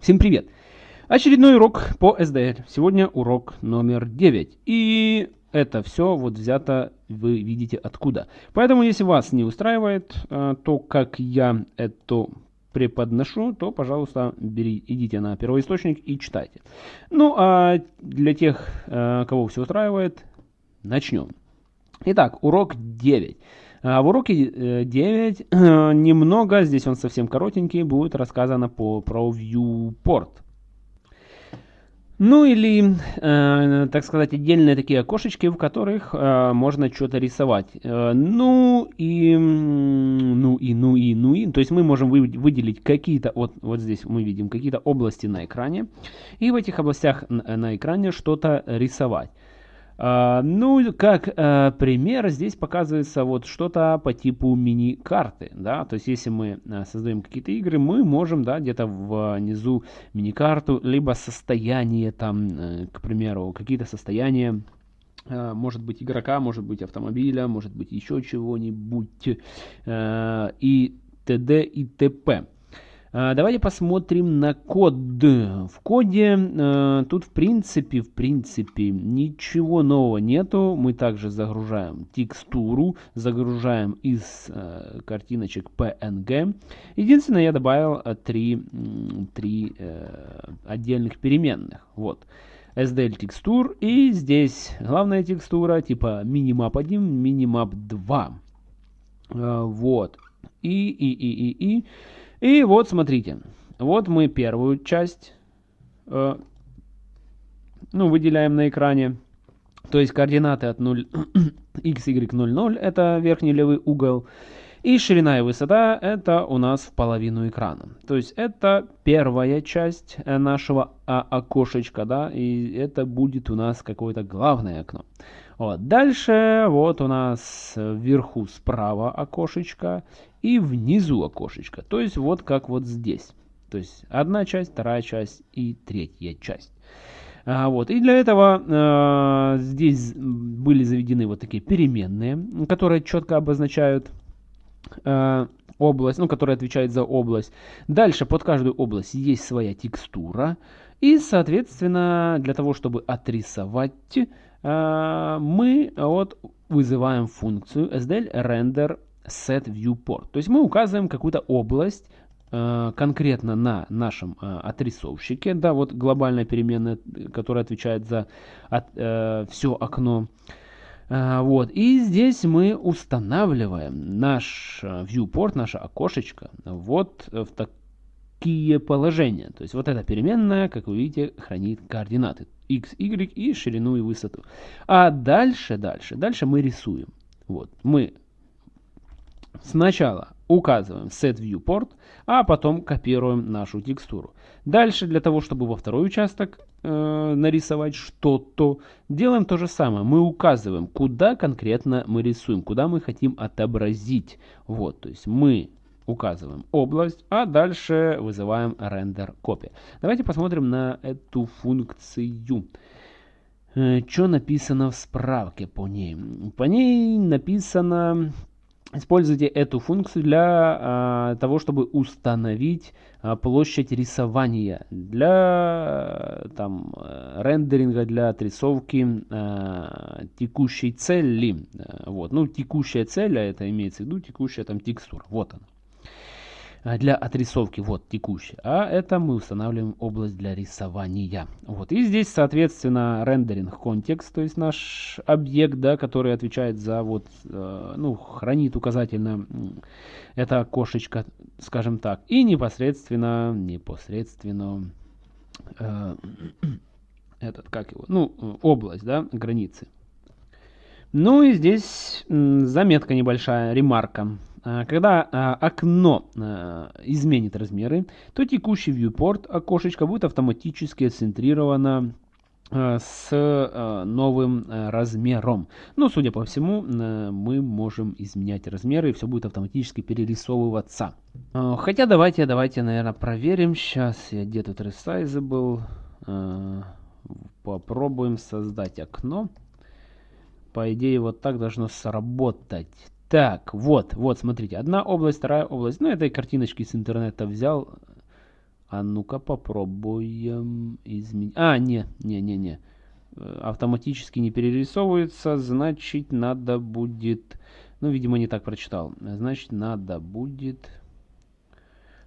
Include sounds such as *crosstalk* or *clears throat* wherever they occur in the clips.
Всем привет! Очередной урок по SDL. Сегодня урок номер 9. И это все вот взято, вы видите откуда. Поэтому, если вас не устраивает э, то, как я это преподношу, то, пожалуйста, бери, идите на первоисточник и читайте. Ну, а для тех, э, кого все устраивает, начнем. Итак, урок 9. А в уроке 9 э, немного, здесь он совсем коротенький, будет рассказано по, про viewport. Ну или, э, так сказать, отдельные такие окошечки, в которых э, можно что-то рисовать. Э, ну и, ну и, ну и, ну и. То есть мы можем выделить какие-то, вот, вот здесь мы видим какие-то области на экране. И в этих областях на, на экране что-то рисовать. А, ну, как а, пример, здесь показывается вот что-то по типу мини-карты, да, то есть если мы а, создаем какие-то игры, мы можем, да, где-то внизу мини-карту, либо состояние там, э, к примеру, какие-то состояния, может быть игрока, может быть автомобиля, может быть еще чего-нибудь и т.д. и т.п. А, давайте посмотрим на код. В коде э, тут в принципе, в принципе, ничего нового нету. Мы также загружаем текстуру, загружаем из э, картиночек PNG. Единственное, я добавил э, три, три отдельных переменных. Вот. SDL текстур и здесь главная текстура типа minimap 1, minimap 2. Э, вот. И, и, и, и, и. И вот смотрите, вот мы первую часть э, ну, выделяем на экране. То есть координаты от 0, *clears throat* x, y, 0, 0 это верхний левый угол. И ширина и высота это у нас в половину экрана. То есть это первая часть э, нашего а, окошечка, да, и это будет у нас какое-то главное окно. Вот. Дальше вот у нас вверху справа окошечко и внизу окошечко. То есть вот как вот здесь. То есть одна часть, вторая часть и третья часть. А, вот. И для этого э, здесь были заведены вот такие переменные, которые четко обозначают э, область, ну, которая отвечает за область. Дальше под каждую область есть своя текстура. И, соответственно, для того, чтобы отрисовать, э, мы вот вызываем функцию SDL render set viewport. То есть мы указываем какую-то область э, конкретно на нашем э, отрисовщике, да, вот глобальная переменная, которая отвечает за от, э, все окно. Э, вот, и здесь мы устанавливаем наш э, viewport, наше окошечко, вот в такие положения. То есть вот эта переменная, как вы видите, хранит координаты x, y и ширину и высоту. А дальше, дальше, дальше мы рисуем. Вот, мы Сначала указываем set viewport, а потом копируем нашу текстуру. Дальше для того, чтобы во второй участок э, нарисовать что-то, делаем то же самое. Мы указываем, куда конкретно мы рисуем, куда мы хотим отобразить. Вот, то есть мы указываем область, а дальше вызываем render copy. Давайте посмотрим на эту функцию. Э, что написано в справке по ней? По ней написано Используйте эту функцию для а, того, чтобы установить а, площадь рисования для там, рендеринга, для отрисовки а, текущей цели. Вот. Ну, текущая цель, а это имеется в виду текущая там текстура. Вот она. А, для отрисовки, вот текущий, а это мы устанавливаем область для рисования. Вот, и здесь, соответственно, рендеринг контекст, то есть наш объект, да, который отвечает за вот, э, ну, хранит указательно это окошечко, скажем так, и непосредственно, непосредственно, э, *clears throat* этот, как его, ну, область, да, границы. Ну и здесь заметка небольшая, ремарка. А, когда а, окно а, изменит размеры, то текущий viewport окошечко будет автоматически центрировано с новым размером. Но, судя по всему, мы можем изменять размеры, и все будет автоматически перерисовываться. Хотя давайте, давайте, наверное, проверим. Сейчас я где тут resizable. Попробуем создать окно. По идее, вот так должно сработать. Так, вот, вот, смотрите, одна область, вторая область. Ну, этой картиночки с интернета взял. А ну-ка попробуем изменить. А, не, не, не, не. Э, автоматически не перерисовывается, значит надо будет... Ну, видимо, не так прочитал. Значит, надо будет...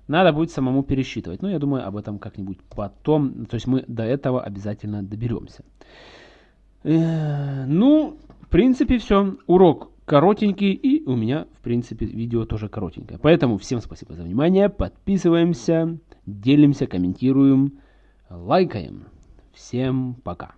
Надо будет самому пересчитывать. Ну, я думаю, об этом как-нибудь потом. То есть мы до этого обязательно доберемся. Э, ну, в принципе, все. Урок коротенький, и у меня, в принципе, видео тоже коротенькое. Поэтому всем спасибо за внимание, подписываемся, делимся, комментируем, лайкаем. Всем пока.